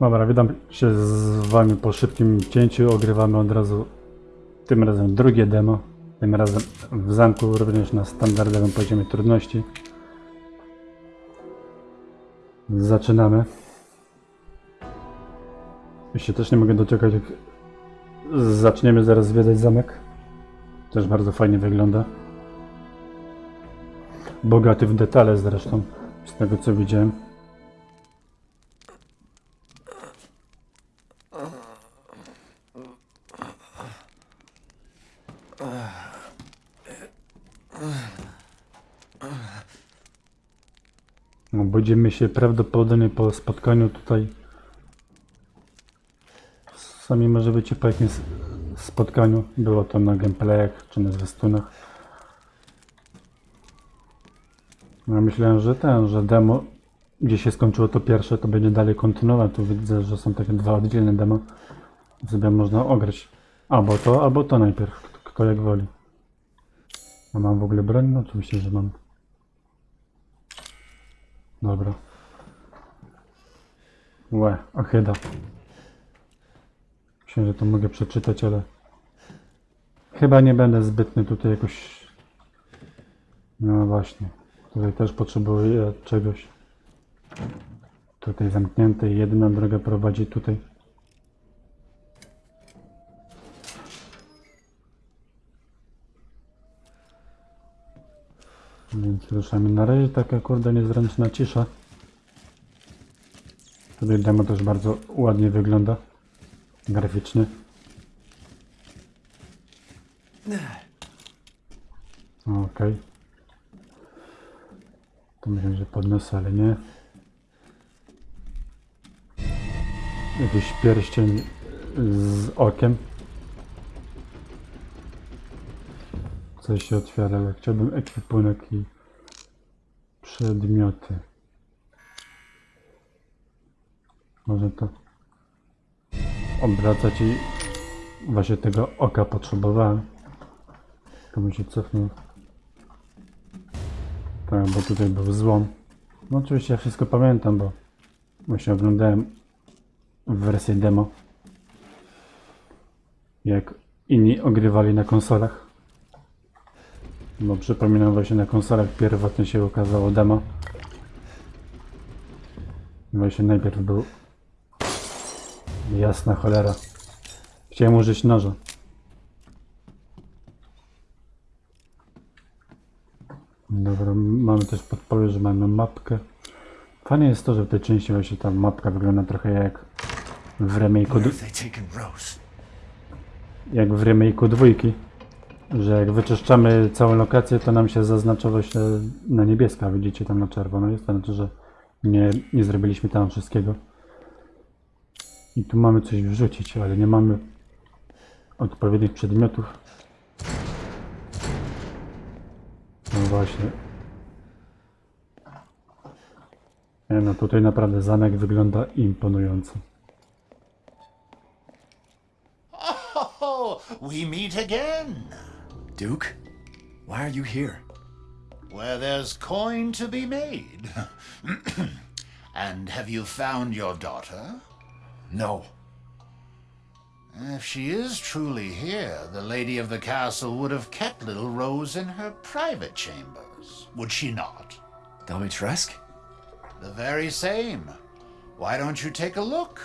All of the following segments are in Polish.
Dobra, witam się z wami po szybkim cięciu. Ogrywamy od razu tym razem drugie demo. Tym razem w zamku, również na standardowym poziomie trudności. Zaczynamy. Jeszcze też nie mogę doczekać, jak zaczniemy zaraz zwiedzać zamek. Też bardzo fajnie wygląda. Bogaty w detale zresztą, z tego co widziałem. Budzimy się prawdopodobnie po spotkaniu tutaj. Sami może być po jakimś spotkaniu. Było to na gameplayach czy na zwiastunach. No, myślałem, że ten, że demo, gdzie się skończyło to pierwsze, to będzie dalej kontynuować. Tu widzę, że są takie dwa oddzielne demo. Sobie można ograć albo to, albo to najpierw. Kto jak woli. A mam w ogóle broń? No oczywiście, że mam. Dobra. Łe, ochyda. Myślę, że to mogę przeczytać, ale chyba nie będę zbytny tutaj jakoś. No właśnie. Tutaj też potrzebuję czegoś. Tutaj zamknięte i jedna droga prowadzi tutaj. Więc ruszamy. Na razie taka kurde niezręczna cisza. Tutaj demo też bardzo ładnie wygląda. Graficznie. Okej. To myślę, że podniosę, ale nie. Jakiś pierścień z okiem. Coś się otwiera, ale chciałbym ekwipunek i przedmioty. Może to obracać i właśnie tego oka potrzebowałem. Tylko bym się cofnął. Tak, bo tutaj był złom. No oczywiście ja wszystko pamiętam, bo właśnie oglądałem wersję demo. Jak inni ogrywali na konsolach. Bo przypominam właśnie na konsolach pierwotnie się ukazało demo. Właśnie najpierw był jasna cholera. Chciałem użyć noża. Dobra, mamy też podpowiedź, że mamy mapkę. Fajne jest to, że w tej części właśnie ta mapka wygląda trochę jak w remake'u, jak w remake'u dwójki. Że jak wyczyszczamy całą lokację, to nam się zaznacza właśnie na niebiesko, a widzicie tam na czerwono jest, to znaczy, że nie, nie zrobiliśmy tam wszystkiego. I tu mamy coś wrzucić, ale nie mamy odpowiednich przedmiotów. No właśnie. Nie no, tutaj naprawdę zamek wygląda imponująco. Oh, we meet again. Duke? Why are you here? Where there's coin to be made. and have you found your daughter? No. If she is truly here, the lady of the castle would have kept little Rose in her private chambers, would she not? Domitresk? The very same. Why don't you take a look?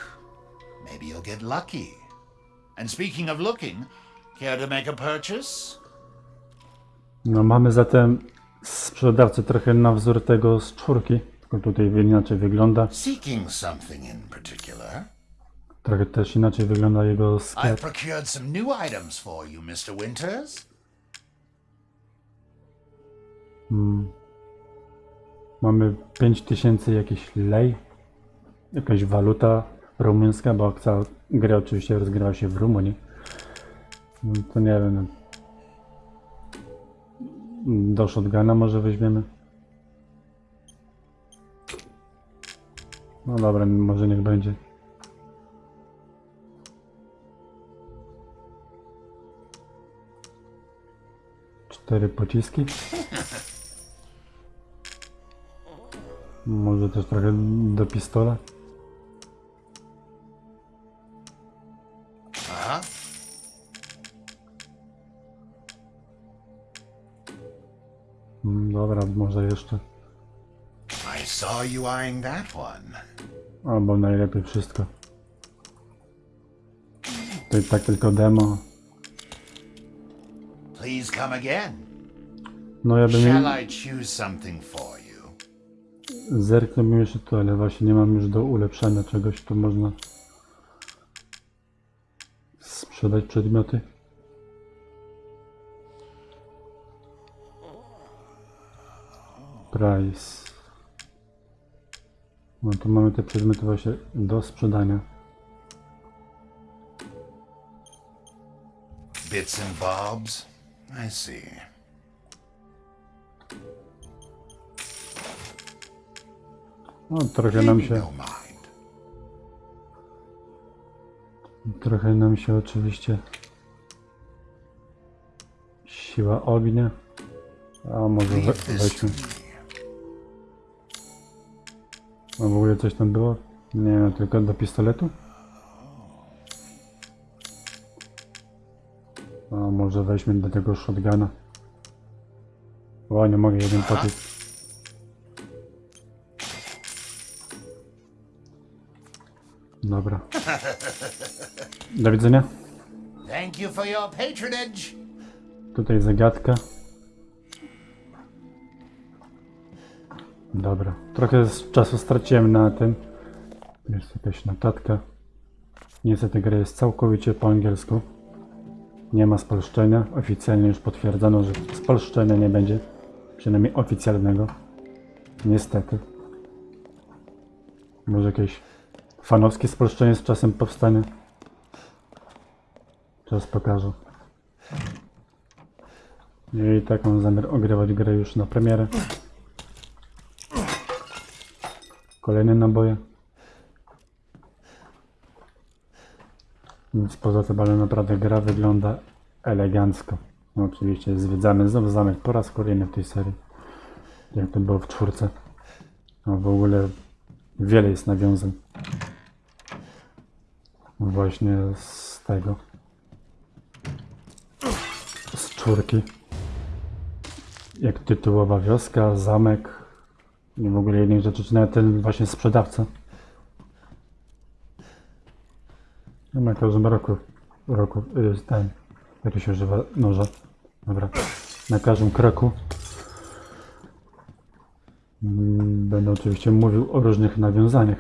Maybe you'll get lucky. And speaking of looking, care to make a purchase? No mamy zatem sprzedawcę trochę na wzór tego z czwórki, tylko tutaj inaczej wygląda. Seeking something in particular? Trochę też inaczej wygląda jego I've sklep. procured some new items for you, Mr. Winters. Mamy 5000 jakiś lej, jakaś waluta rumuńska, bo cała gra oczywiście rozgrywa się w Rumunii. No to nie wiem. Do shotguna może weźmiemy. No dobra, może niech będzie. Cztery pociski. Może też trochę do pistola. Może jeszcze. I saw you eyeing that one. Albo najlepiej wszystko. To i tak tylko demo. Please come again. No ja bym Shall I choose something for you? zerknąłbym jeszcze tu, ale właśnie nie mam już do ulepszania czegoś, tu można sprzedać przedmioty. Price. No tu mamy te przedmioty właśnie do sprzedania. Bits and bobs? I see. No trochę nam się, no trochę nam się oczywiście siła ognia. A może we, weźmy. A w ogóle coś tam było? Nie, no, tylko do pistoletu? A może weźmy do tego shotguna. O, nie mogę jeden potysk. Dobra. Do widzenia. Tutaj zagadka. Dobra. Trochę czasu straciłem na tym. Jest jakaś notatka. Niestety gra jest całkowicie po angielsku. Nie ma spolszczenia. Oficjalnie już potwierdzono, że spolszczenia nie będzie. Przynajmniej oficjalnego. Niestety. Może jakieś fanowskie spolszczenie z czasem powstanie. Czas pokaże. I tak mam zamiar ogrywać grę już na premierę. Kolejne naboje. Nic poza tym, ale naprawdę gra wygląda elegancko. No, oczywiście zwiedzamy znowu zamek po raz kolejny w tej serii. Jak to było w czwórce. No w ogóle wiele jest nawiązań. Właśnie z tego. Z czwórki jak tytułowa wioska, zamek w ogóle innych rzeczy, czy nawet ten właśnie sprzedawca. No na każdym roku, roku y, ten, jak to się używa noża, dobra, na każdym kroku mm, będę oczywiście mówił o różnych nawiązaniach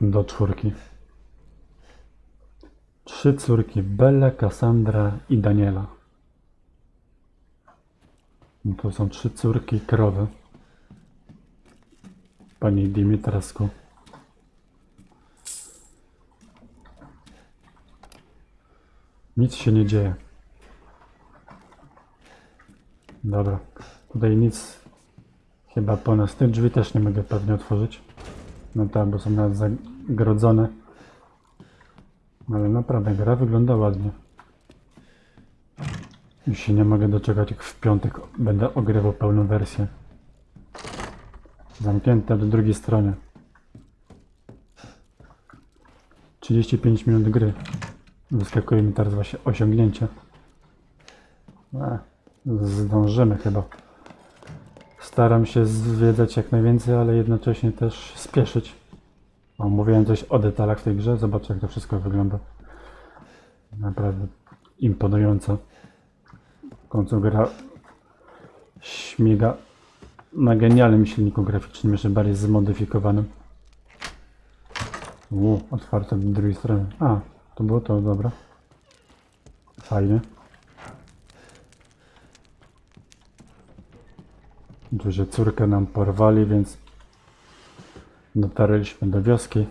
do czwórki. Trzy córki, Bella, Cassandra i Daniela. No To są trzy córki krowy. Pani Dimitrasku. Nic się nie dzieje. Dobra. Tutaj nic. Chyba po nas. Drzwi też nie mogę pewnie otworzyć. No tak, bo są nawet zagrodzone. Ale naprawdę gra wygląda ładnie. Już się nie mogę doczekać, jak w piątek będę ogrywał pełną wersję. Zamknięte do drugiej strony. 35 minut gry. Wyskakuje mi teraz właśnie osiągnięcie. E, zdążymy chyba. Staram się zwiedzać jak najwięcej, ale jednocześnie też spieszyć. O, mówiłem coś o detalach w tej grze. Zobaczcie, jak to wszystko wygląda. Naprawdę imponująco. W końcu gra śmiga na genialnym silniku graficznym, jeszcze bardziej zmodyfikowanym. U, otwarte do drugiej strony. A, to było to, dobra. Fajnie. Oczywiście córkę nam porwali, więc dotarliśmy do wioski.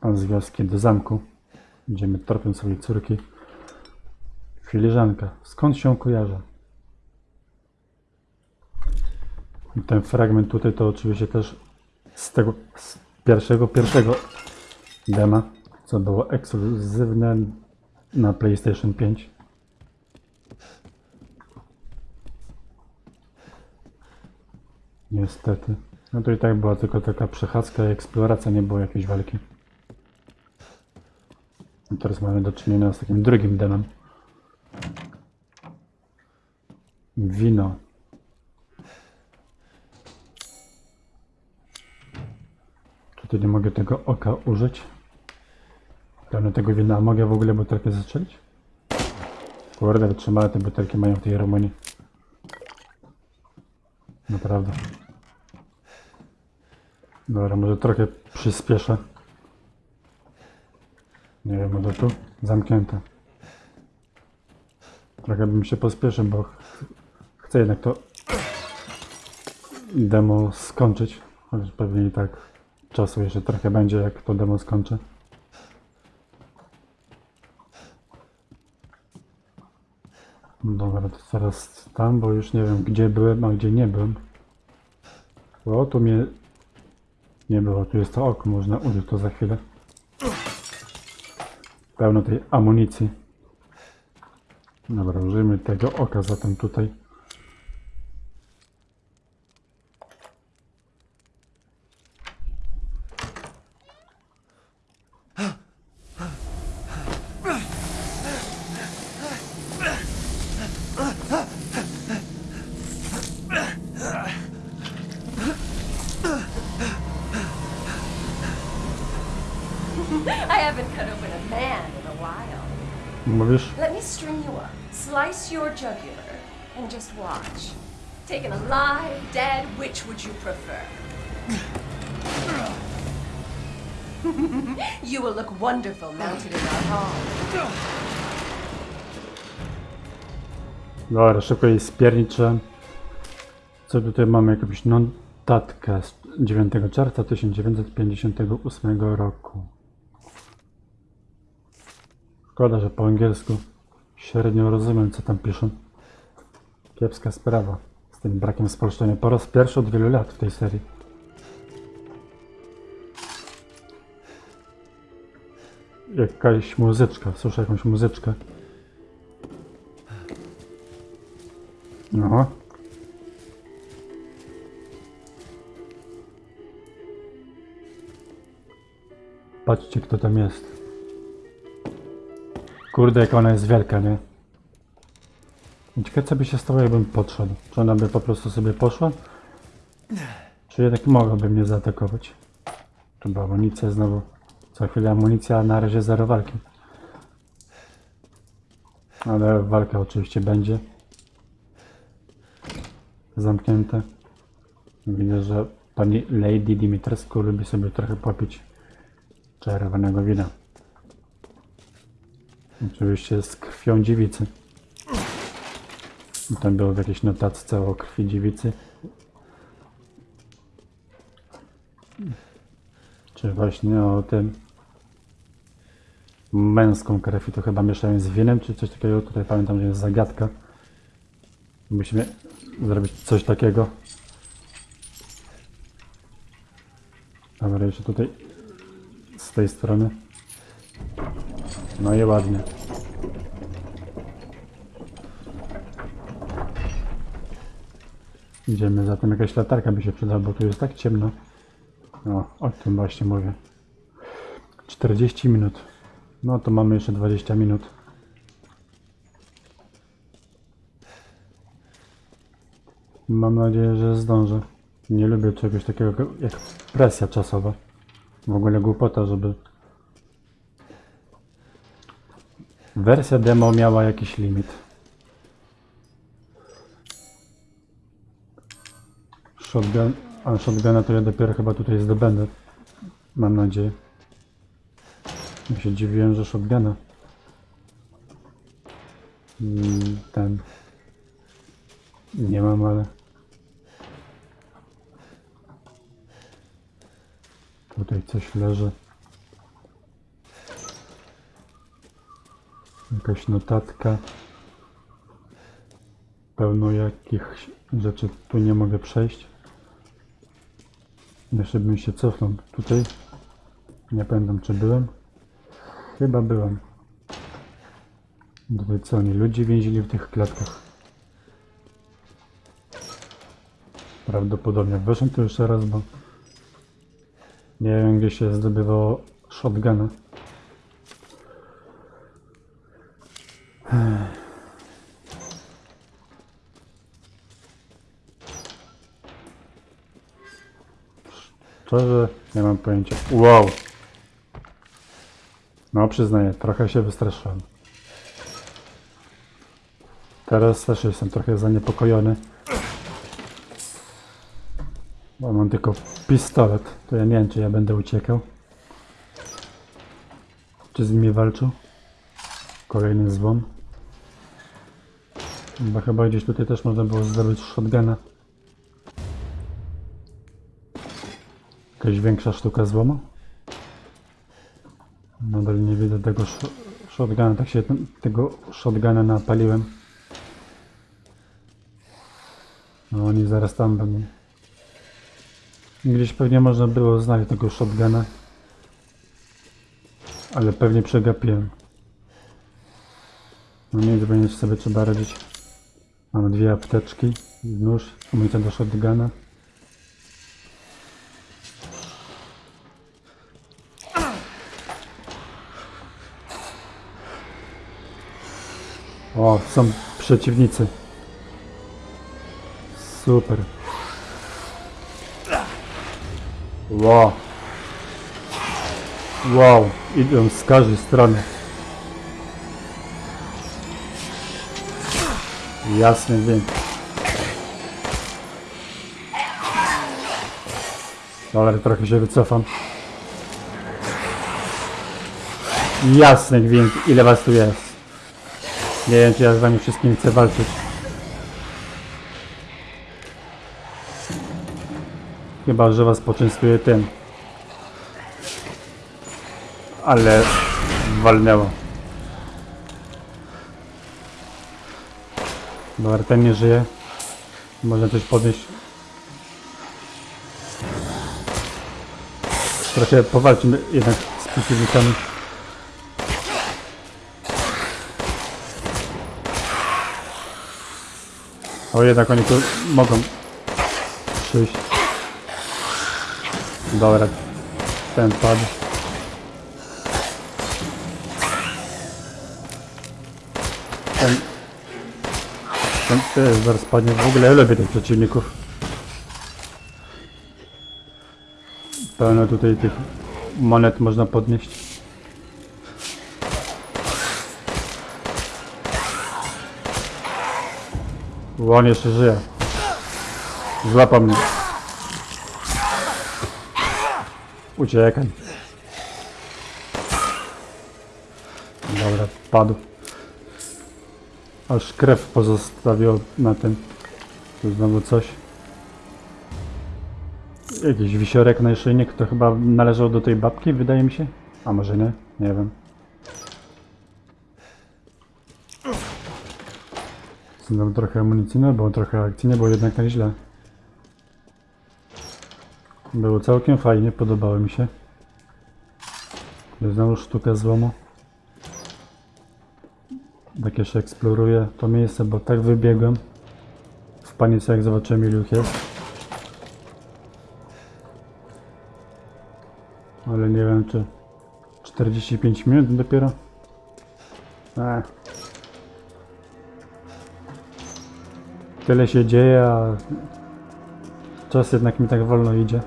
A z wioski do zamku. Idziemy tropem swojej córki. Filiżanka. Skąd się kojarzy? I ten fragment tutaj to oczywiście też z tego z pierwszego, pierwszego dema, co było ekskluzywne na PlayStation 5. Niestety. No to i tak była tylko taka przechadzka i eksploracja, nie było jakiejś walki. I teraz mamy do czynienia z takim drugim demem. Wino. Tutaj nie mogę tego oka użyć. Pełno tego wina. A mogę w ogóle butelkę zastrzelić? Kurde, wytrzymałe te butelki mają w tej Rumunii. Naprawdę. Dobra, może trochę przyspieszę. Nie wiem, może tu? Zamknięte. Trochę bym się pospieszył, bo chcę jednak to demo skończyć. Chociaż pewnie i tak czasu jeszcze trochę będzie, jak to demo skończę. Dobra, to teraz tam, bo już nie wiem, gdzie byłem, a gdzie nie byłem. O, tu mnie nie było, tu jest to oko, można użyć to za chwilę. Pełno tej amunicji. Dobra, użyjmy tego oka zatem tutaj. Would you will look wonderful mounted in our hall. Dobra, szybko jej spierniczę. Co tutaj mamy? Jakąś notatkę z 9 czerwca 1958 roku. Szkoda, że po angielsku średnio rozumiem, co tam piszą. Kiepska sprawa tym brakiem spolszczenia. Po raz pierwszy od wielu lat w tej serii. Jakaś muzyczka, słyszę jakąś muzyczkę. No. Patrzcie, kto tam jest. Kurde, jak ona jest wielka, nie? Ciekawe, co by się stało, jakbym podszedł. Czy ona by po prostu sobie poszła? Czy jednak mogłaby mnie zaatakować? Tu była amunicja znowu. Co chwilę amunicja, na razie zero walki. Ale walka oczywiście będzie zamknięte. Widzę, że pani Lady Dimitrescu lubi sobie trochę popić czerwonego wina. Oczywiście z krwią dziewicy. I Tam było w jakiejś notatce o krwi dziewicy. Czy właśnie o tym męską krew i to chyba mieszają z winem, czy coś takiego. Tutaj pamiętam, że jest zagadka. Musimy zrobić coś takiego. Dobra, jeszcze tutaj z tej strony. No i ładnie. Idziemy, zatem jakaś latarka by się przydała, bo tu jest tak ciemno. No, o tym właśnie mówię. 40 minut. No to mamy jeszcze 20 minut. Mam nadzieję, że zdążę. Nie lubię czegoś takiego jak presja czasowa. W ogóle głupota, żeby... Wersja demo miała jakiś limit. Shotgun... A shotguna to ja dopiero chyba tutaj zdobędę. Mam nadzieję. Ja się dziwiłem, że shotguna. Mm, Ten... Nie mam, ale... Tutaj coś leży. Jakaś notatka. Pełno jakichś rzeczy tu nie mogę przejść. Jeszcze bym się cofnął tutaj. Nie pamiętam czy byłem. Chyba byłem. Tutaj co oni ludzi więzili w tych klatkach. Prawdopodobnie weszłem tu jeszcze raz, bo nie wiem gdzie się zdobywało shotguna. Nie mam pojęcia. Wow! No przyznaję, trochę się wystraszyłem. Teraz też jestem trochę zaniepokojony. Bo mam tylko pistolet, to ja nie wiem czy ja będę uciekał. Czy z nimi walczył? Kolejny złom. Bo chyba gdzieś tutaj też można było zdobyć shotguna. Jakaś większa sztuka złomu? Nadal nie widzę tego sh- shotguna, tak się ten, tego shotguna napaliłem. No oni zaraz tam będą. Gdzieś pewnie można było znaleźć tego shotguna. Ale pewnie przegapiłem. No nic, będzie sobie trzeba radzić. Mamy dwie apteczki, nóż, amunicja do shotguna. O, są przeciwnicy. Super. Wow. Wow, idą z każdej strony. Jasny dźwięk. Dobra, trochę się wycofam. Jasny dźwięk, ile was tu jest. Nie wiem, czy ja z wami wszystkimi chcę walczyć. Chyba, że was poczęstuję tym. Ale walnęło. Dobra, ten nie żyje. Można coś podnieść. Trochę powalczymy jednak z przeciwnikami. O, jednak oni tu mogą przyjść. Dobra, ten padł. Ten, ten też zaraz padnie. W ogóle ja lubię tych przeciwników. Pełno tutaj tych monet można podnieść. Bo on jeszcze żyje. Złapał mnie. Uciekaj. Dobra, padł. Aż krew pozostawił na tym. Tu znowu coś. Jakiś wisiorek na szyjnik, to chyba należał do tej babki, wydaje mi się. A może nie? Nie wiem. Znowu trochę amunicji, no było trochę akcji, nie było jednak tak źle. Było całkiem fajnie, podobało mi się. Znowu sztuka złomu. Tak jeszcze eksploruję to miejsce, bo tak wybiegłem. W panice jak zobaczyłem ilu ich jest. Ale nie wiem czy 45 minut dopiero. Ech. Tyle się dzieje, a czas jednak mi tak wolno idzie.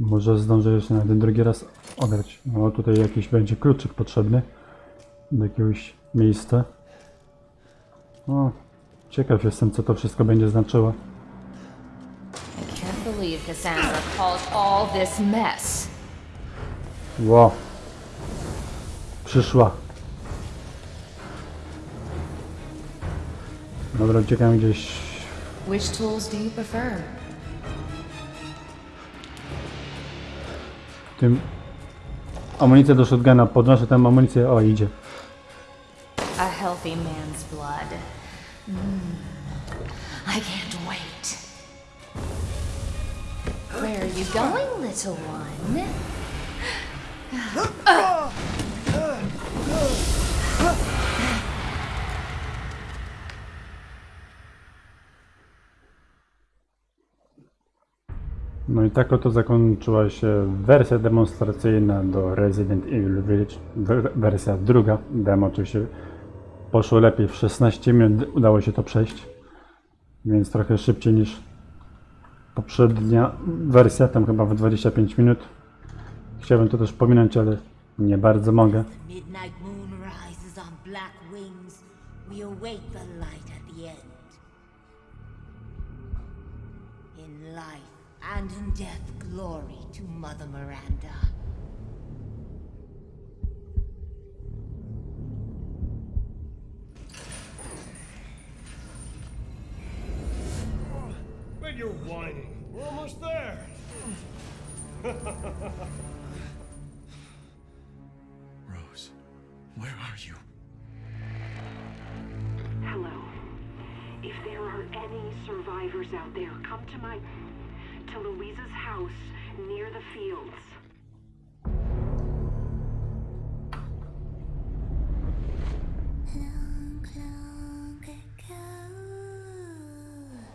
Może zdążę jeszcze na ten drugi raz ograć. No tutaj jakiś będzie kluczyk potrzebny do jakiegoś miejsca. O, ciekaw jestem co to wszystko będzie znaczyło. I can't Dobra, uciekam gdzieś. Which tools do you prefer? w tym amunicję do shotguna. Podnoszę tę amunicję. O, idzie. A healthy man's blood. Mm. I can't wait. Where are you going, little one? No i tak oto zakończyła się wersja demonstracyjna do Resident Evil Village, wersja druga, demo oczywiście poszło lepiej, w 16 minut udało się to przejść, więc trochę szybciej niż poprzednia wersja, tam chyba w 25 minut. Chciałbym to też pominąć, ale nie bardzo mogę. Light at the end. In life and in death, glory to Mother Miranda. But you're whining. We're almost there. Rose, where are you? Hello. If there are any survivors out there, come to my. To Louisa's house near the fields.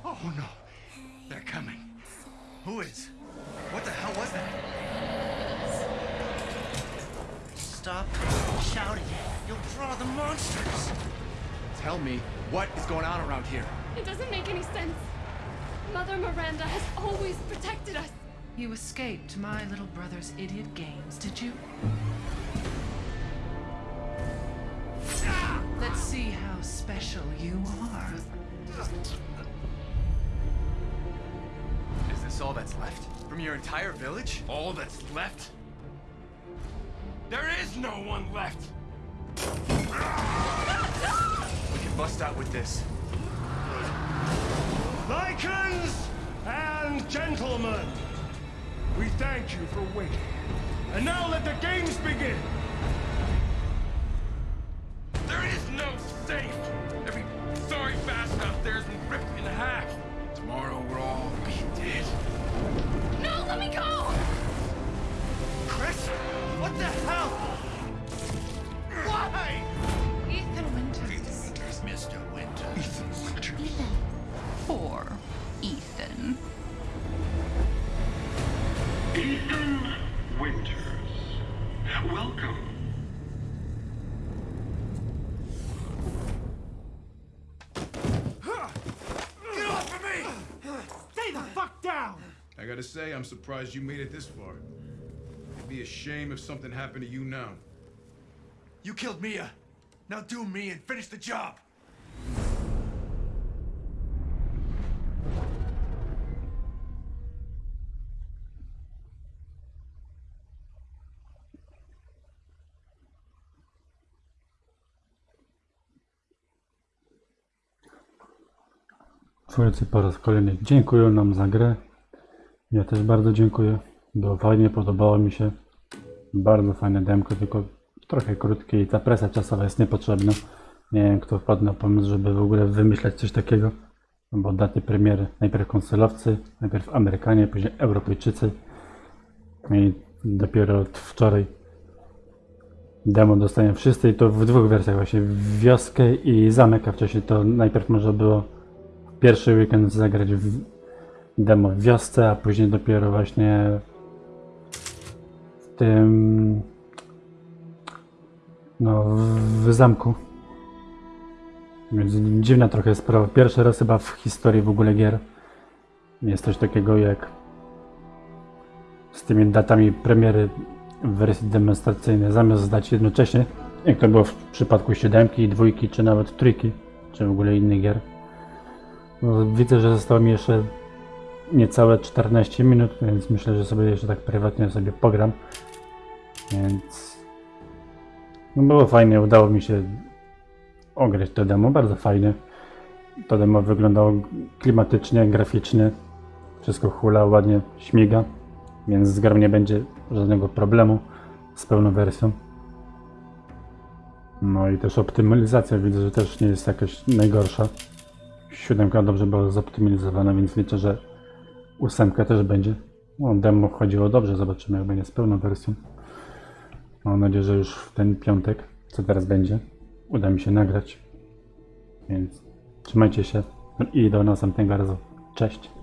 Oh no, they're coming. Who is? What the hell was that? Stop shouting. You'll draw the monsters. Tell me, what is going on around here? It doesn't make any sense. Mother Miranda has always protected us. You escaped my little brother's idiot games, did you? Let's see how special you are. Is this all that's left? From your entire village? All that's left? There is no one left. We can bust out with this. Lycans and gentlemen, we thank you for waiting. And now let the games begin. Gotta say, I'm surprised you made it this far. It'd be a shame if something happened to you now. You killed Mia. Now do me and finish the job. Twórcy po raz kolejny dziękują nam za grę. Ja też bardzo dziękuję. Było fajnie, podobało mi się. Bardzo fajne demko, tylko trochę krótkie i ta presja czasowa jest niepotrzebna. Nie wiem, kto wpadł na pomysł, żeby w ogóle wymyślać coś takiego. Bo daty premiery, najpierw konsolowcy, najpierw Amerykanie, później Europejczycy. No I dopiero wczoraj demo dostają wszyscy i to w dwóch wersjach właśnie, wioskę i zamek, a wcześniej to najpierw można było pierwszy weekend zagrać w demo w wiosce, a później dopiero właśnie w tym no w, zamku. Więc dziwna trochę sprawa. Pierwszy raz chyba w historii w ogóle gier jest coś takiego jak z tymi datami premiery w wersji demonstracyjnej zamiast zdać jednocześnie, jak to było w przypadku siódemki, dwójki, czy nawet trójki, czy w ogóle innych gier. No, widzę, że zostało mi jeszcze niecałe 14 minut, więc myślę, że sobie jeszcze tak prywatnie sobie pogram. Więc no było fajnie, udało mi się ograć to demo, bardzo fajnie. To demo wyglądało klimatycznie, graficznie. Wszystko hula, ładnie śmiga, więc z grą nie będzie żadnego problemu z pełną wersją. No i też optymalizacja widzę, że też nie jest jakaś najgorsza. Siódemka dobrze była zoptymalizowana, więc liczę, że ósemka też będzie. No, demo chodziło dobrze, zobaczymy jak będzie z pełną wersją. Mam nadzieję, że już w ten piątek, co teraz będzie, uda mi się nagrać. Więc trzymajcie się i do następnego razu. Cześć!